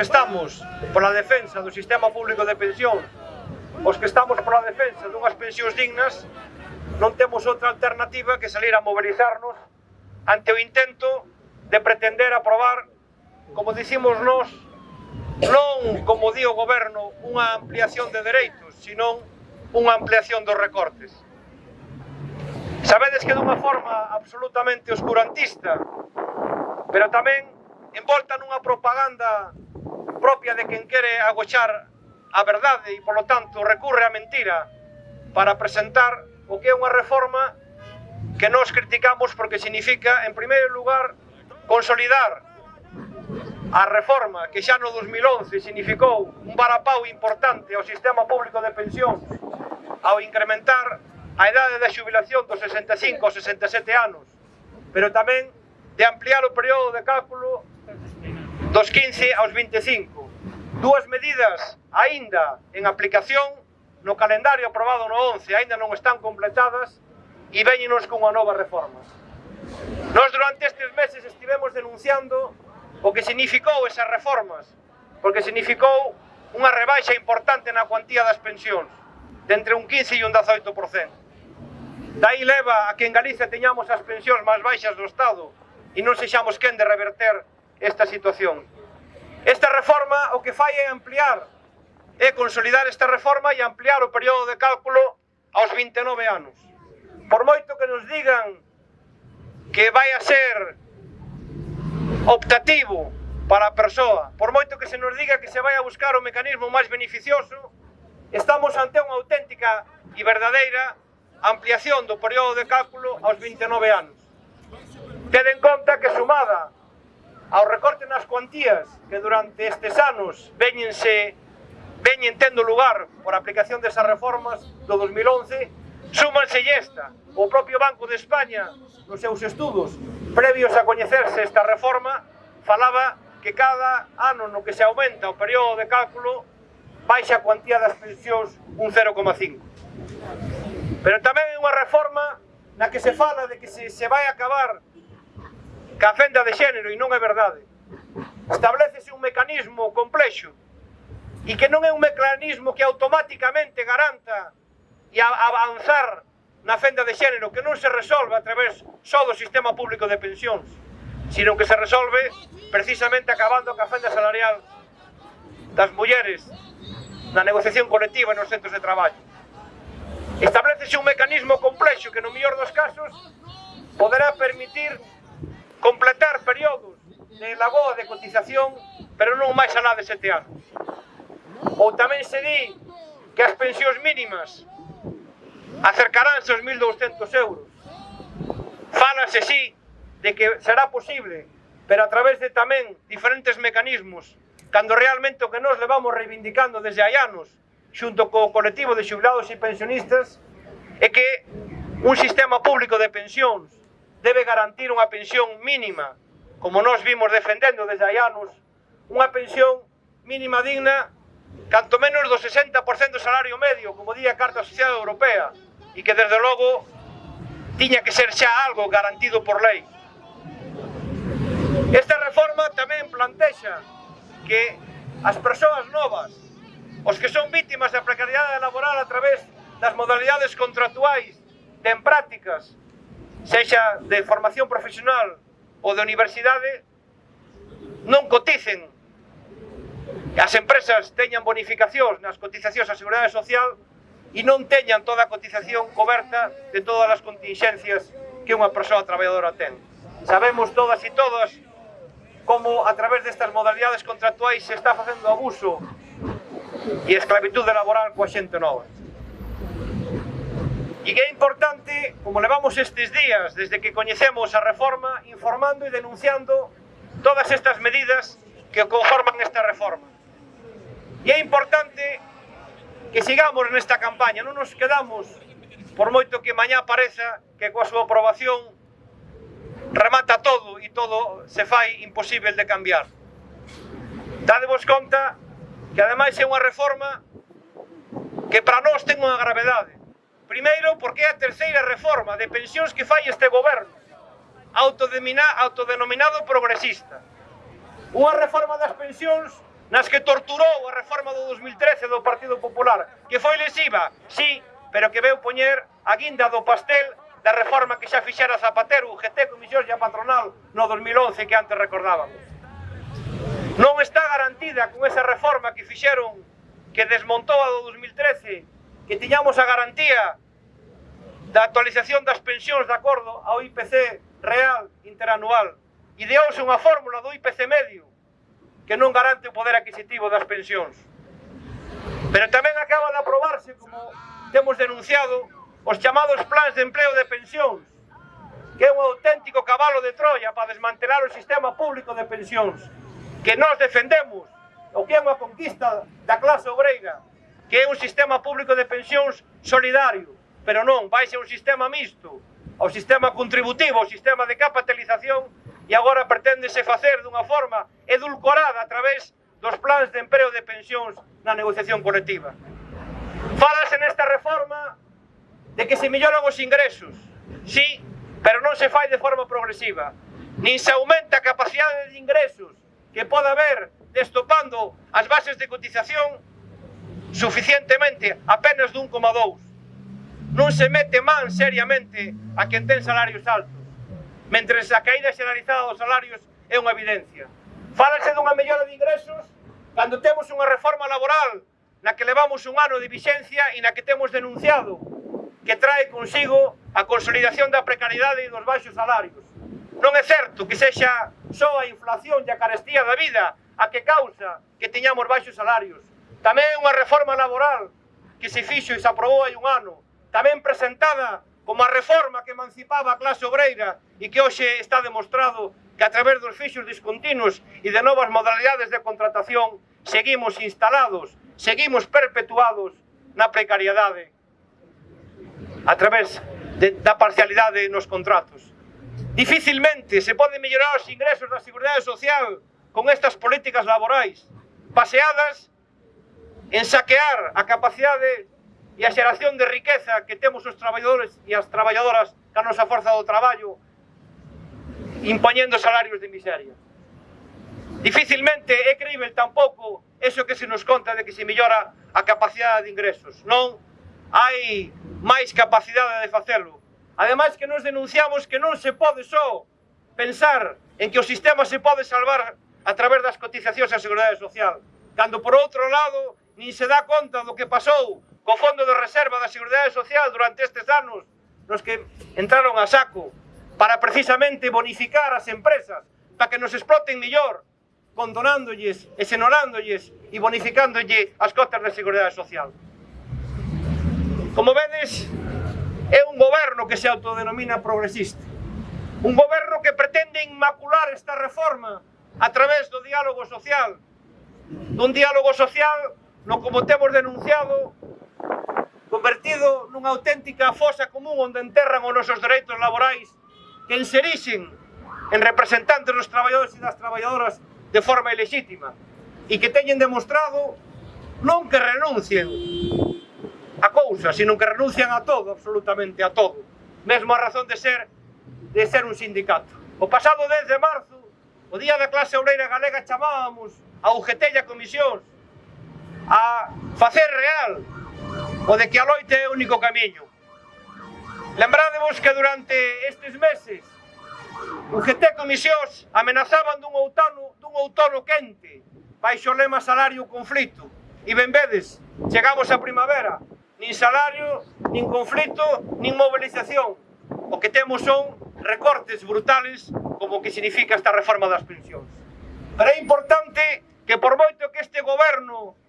que estamos pola defensa do sistema público de pensión, os que estamos pola defensa dunhas pensións dignas, non temos outra alternativa que salir a mobilizarnos ante o intento de pretender aprobar, como dicimos nós, non, como di o goberno, unha ampliación de dereitos, sino unha ampliación dos recortes. Sabedes que dunha forma absolutamente oscurantista, pero tamén envolta nunha propaganda propia de quen quere agochar a verdade e, polo tanto, recurre á mentira para presentar o que é unha reforma que nós criticamos porque significa, en primeiro lugar, consolidar a reforma que xa no 2011 significou un varapau importante ao sistema público de pensión ao incrementar a idade da xubilación dos 65 aos 67 anos, pero tamén de ampliar o período de cálculo dos 15 aos 25. Dúas medidas aínda en aplicación no calendario aprobado no 11, aínda non están completadas e véñenos cunha nova reforma. Nós durante estes meses estivemos denunciando o que significou esas reformas, porque significou unha rebaixa importante na cuantía das pensións, de entre un 15 e un 18%. Daí leva a que en Galicia teñamos as pensións máis baixas do Estado e non sexamos quen de reverter esta situación. Esta reforma o que fai é ampliar, é consolidar esta reforma e ampliar o período de cálculo aos 29 anos. Por moito que nos digan que vai a ser optativo para a persoa, por moito que se nos diga que se vai a buscar o mecanismo máis beneficioso, estamos ante unha auténtica e verdadeira ampliación do período de cálculo aos 29 anos. Ten en conta que sumada ao recorte nas cuantías que durante estes anos veñense veñen tendo lugar por aplicación desas reformas do 2011, súmanse esta. O propio Banco de España, nos seus estudos, previos a coñecerse esta reforma, falaba que cada ano no que se aumenta o período de cálculo baixa a cuantía das pensións un 0,5. Pero tamén é unha reforma na que se fala de que se, se vai acabar que a fenda de xénero, e non é verdade, establecese un mecanismo complexo e que non é un mecanismo que automáticamente garanta e avanzar na fenda de xénero que non se resolve a través só do sistema público de pensións sino que se resolve precisamente acabando ca fenda salarial das mulleres na negociación colectiva nos centros de traballo. Establecese un mecanismo complexo que no mellor dos casos poderá permitir completar períodos de lagoa de cotización, pero non máis alá de sete anos. Ou tamén se di que as pensións mínimas acercaránse aos 1.200 euros. Fálase, sí, de que será posible, pero a través de tamén diferentes mecanismos, cando realmente o que nos levamos reivindicando desde hai anos, xunto co colectivo de xubilados e pensionistas, é que un sistema público de pensións debe garantir unha pensión mínima, como nós vimos defendendo desde hai anos, unha pensión mínima digna canto menos do 60% do salario medio, como di a Carta Social Europea, e que desde logo tiña que ser xa algo garantido por lei. Esta reforma tamén plantexa que as persoas novas, os que son vítimas da precariedade laboral a través das modalidades contractuais, ten prácticas, sexa de formación profesional ou de universidade, non coticen as empresas teñan bonificacións nas cotizacións á Seguridade Social e non teñan toda a cotización coberta de todas as contingencias que unha persoa traballadora ten. Sabemos todas e todas como a través destas modalidades contractuais se está facendo abuso e esclavitude laboral coa xente nova. E que é importante, como levamos estes días desde que coñecemos a reforma, informando e denunciando todas estas medidas que conforman esta reforma. E é importante que sigamos nesta campaña, non nos quedamos, por moito que mañá pareza que coa súa aprobación remata todo e todo se fai imposible de cambiar. Dadevos conta que ademais é unha reforma que para nós ten unha gravedade, Primeiro, porque é a terceira reforma de pensións que fai este goberno, autodenominado progresista. Unha reforma das pensións nas que torturou a reforma do 2013 do Partido Popular, que foi lesiva, sí, pero que veu poñer a guinda do pastel da reforma que xa fixera Zapatero, UGT, Comisión e a Patronal no 2011 que antes recordábamos. Non está garantida con esa reforma que fixeron que desmontou a do 2013 que tiñamos a garantía da actualización das pensións de acordo ao IPC real interanual. Ideouse unha fórmula do IPC medio que non garante o poder adquisitivo das pensións. Pero tamén acaba de aprobarse, como temos denunciado, os chamados plans de empleo de pensións, que é un auténtico cabalo de Troia para desmantelar o sistema público de pensións, que nós defendemos, o que é unha conquista da clase obreira, que é un sistema público de pensións solidario, pero non, vai ser un sistema mixto, ao sistema contributivo, ao sistema de capitalización, e agora preténdese facer dunha forma edulcorada a través dos plans de empreo de pensións na negociación colectiva. Falase nesta reforma de que se melloran os ingresos, sí, pero non se fai de forma progresiva, nin se aumenta a capacidade de ingresos que poda haber destopando as bases de cotización suficientemente apenas dun 1,2. Non se mete man seriamente a quen ten salarios altos, mentre a caída xeralizada dos salarios é unha evidencia. Fálase dunha mellora de ingresos cando temos unha reforma laboral na que levamos un ano de vixencia e na que temos denunciado que trae consigo a consolidación da precariedade e dos baixos salarios. Non é certo que sexa só a inflación e a carestía da vida a que causa que teñamos baixos salarios. Tamén unha reforma laboral que se fixo e se aprobou hai un ano, tamén presentada como a reforma que emancipaba a clase obreira e que hoxe está demostrado que a través dos fixos discontinuos e de novas modalidades de contratación seguimos instalados, seguimos perpetuados na precariedade a través de, da parcialidade nos contratos. Dificilmente se poden mellorar os ingresos da Seguridade Social con estas políticas laborais, baseadas en saquear a capacidade e a xeración de riqueza que temos os traballadores e as traballadoras ca nosa forza do traballo impoñendo salarios de miseria. Difícilmente é creíble tampouco eso que se nos conta de que se millora a capacidade de ingresos. Non hai máis capacidade de facelo. Ademais que nos denunciamos que non se pode só pensar en que o sistema se pode salvar a través das cotizacións á Seguridade Social, cando por outro lado nin se dá conta do que pasou co Fondo de Reserva da Seguridade Social durante estes anos nos que entraron a saco para precisamente bonificar as empresas para que nos exploten mellor condonándolles, exenorándolles e bonificándolle as cotas da Seguridade Social. Como vedes, é un goberno que se autodenomina progresista. Un goberno que pretende inmacular esta reforma a través do diálogo social, dun diálogo social no como temos denunciado, convertido nunha auténtica fosa común onde enterran os nosos dereitos laborais que inserixen en representantes dos traballadores e das traballadoras de forma ilegítima e que teñen demostrado non que renuncien a cousa, sino que renuncian a todo, absolutamente a todo, mesmo a razón de ser de ser un sindicato. O pasado 10 de marzo, o día da clase obreira galega chamábamos a UGT e a comisións a facer real o de que a loite é o único camiño. Lembrádevos que durante estes meses o que te comisións amenazaban dun outono, dun outono quente baixo o lema salario conflito e ben vedes, chegamos a primavera nin salario, nin conflito, nin movilización o que temos son recortes brutales como que significa esta reforma das pensións. Pero é importante que por moito que este goberno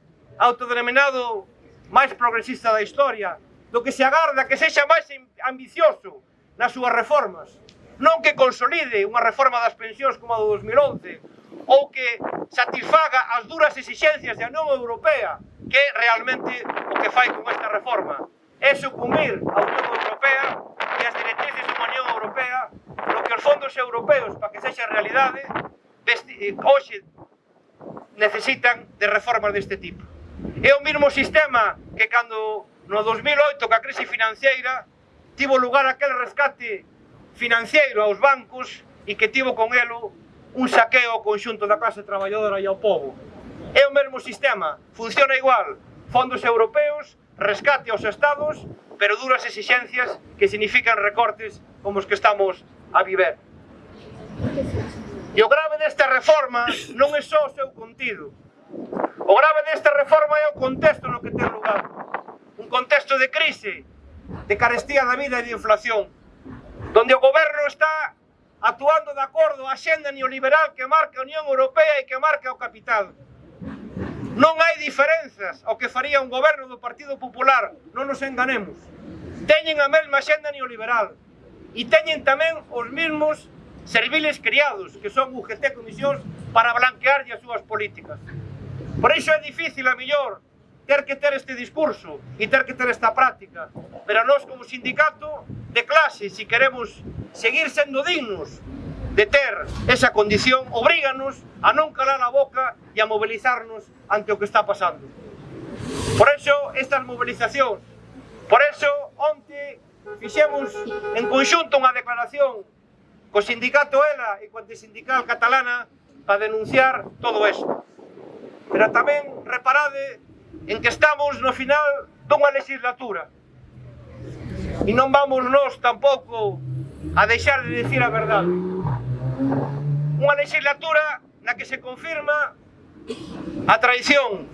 autodenominado máis progresista da historia, do que se agarda que sexa máis ambicioso nas súas reformas, non que consolide unha reforma das pensións como a do 2011, ou que satisfaga as duras exigencias da Unión Europea, que é realmente o que fai con esta reforma, é sucumir a Unión Europea e as directrices da Unión Europea no que os fondos europeos para que sexa realidade hoxe necesitan de reformas deste tipo. É o mesmo sistema que cando no 2008, ca crise financiera, tivo lugar aquel rescate financiero aos bancos e que tivo con elo un saqueo ao conxunto da clase traballadora e ao povo. É o mesmo sistema, funciona igual, fondos europeos, rescate aos estados, pero duras exixencias que significan recortes como os que estamos a viver. E o grave desta reforma non é só o seu contido, O grave desta reforma é o contexto no que ten lugar. Un contexto de crise, de carestía da vida e de inflación, donde o goberno está actuando de acordo á xenda neoliberal que marca a Unión Europea e que marca o capital. Non hai diferenzas ao que faría un goberno do Partido Popular, non nos enganemos. Teñen a mesma xenda neoliberal e teñen tamén os mesmos serviles criados, que son UGT Comisións, para blanquearlle as súas políticas. Por iso é difícil, a millor, ter que ter este discurso e ter que ter esta práctica. Pero nós, como sindicato de clase, se si queremos seguir sendo dignos de ter esa condición, obríganos a non calar a boca e a mobilizarnos ante o que está pasando. Por eso, estas movilizacións, por eso, onte fixemos en conxunto unha declaración co sindicato ELA e co antisindical catalana para denunciar todo isto. Pero tamén reparade en que estamos no final dunha legislatura. E non vamos nós tampouco a deixar de dicir a verdade. Unha legislatura na que se confirma a traición.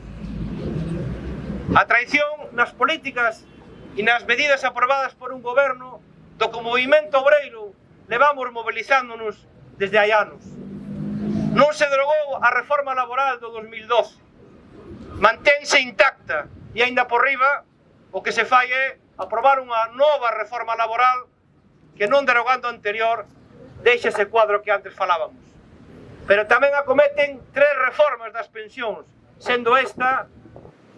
A traición nas políticas e nas medidas aprobadas por un goberno do que o movimento obreiro levamos mobilizándonos desde hai anos. Non se drogou a reforma laboral do 2012. Mantense intacta e aínda por riba o que se fai é aprobar unha nova reforma laboral que non derogando a anterior deixa ese cuadro que antes falábamos. Pero tamén acometen tres reformas das pensións, sendo esta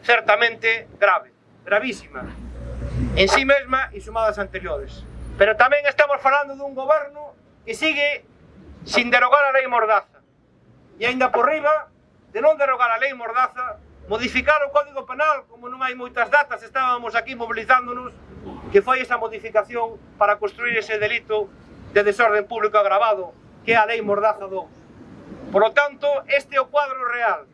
certamente grave, gravísima, en sí mesma e sumadas anteriores. Pero tamén estamos falando dun goberno que sigue sin derogar a lei Mordaza, E aínda por riba, de non derogar a lei Mordaza, modificar o Código Penal, como non hai moitas datas, estábamos aquí mobilizándonos, que foi esa modificación para construir ese delito de desorden público agravado, que é a lei Mordaza 2. Por lo tanto, este é o cuadro real,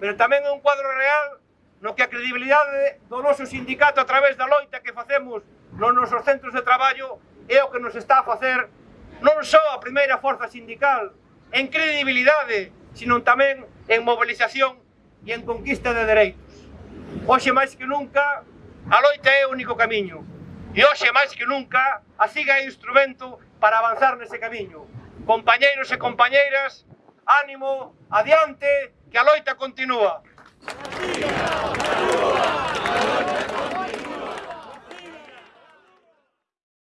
pero tamén é un cuadro real no que a credibilidade do noso sindicato a través da loita que facemos nos nosos centros de traballo é o que nos está a facer non só a primeira forza sindical en credibilidade sino tamén en mobilización e en conquista de dereitos. Hoxe máis que nunca, a loita é o único camiño, e hoxe máis que nunca, a siga é instrumento para avanzar nese camiño. Compañeiros e compañeiras, ánimo, adiante, que a loita continúa. Continúa!